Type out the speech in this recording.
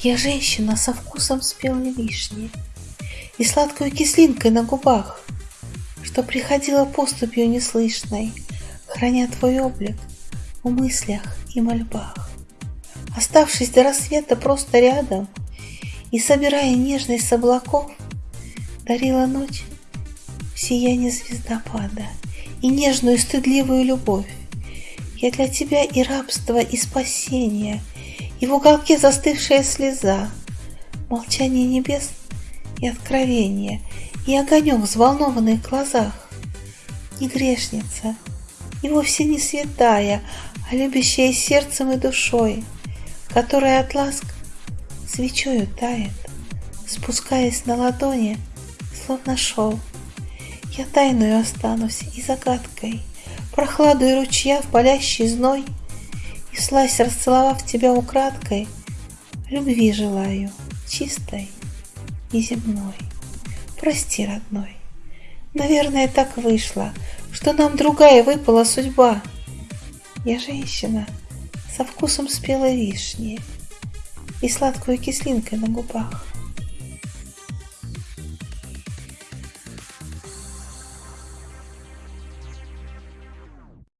Я женщина со вкусом спелой вишни И сладкой кислинкой на губах, Что приходила поступью неслышной, Храня твой облик в мыслях и мольбах. Оставшись до рассвета просто рядом И собирая нежность с облаков, Дарила ночь сияние звездопада И нежную стыдливую любовь. Я для тебя и рабство, и спасение — и в уголке застывшая слеза, Молчание небес и откровение, И огонек в взволнованных глазах. Не грешница, и вовсе не святая, А любящая сердцем и душой, Которая от ласк свечою тает, Спускаясь на ладони, словно шел. Я тайную останусь и загадкой, Прохладой ручья в болящий зной — и слазь, расцеловав тебя украдкой, Любви желаю, чистой и земной. Прости, родной, наверное, так вышло, Что нам другая выпала судьба. Я женщина со вкусом спелой вишни И сладкой кислинкой на губах.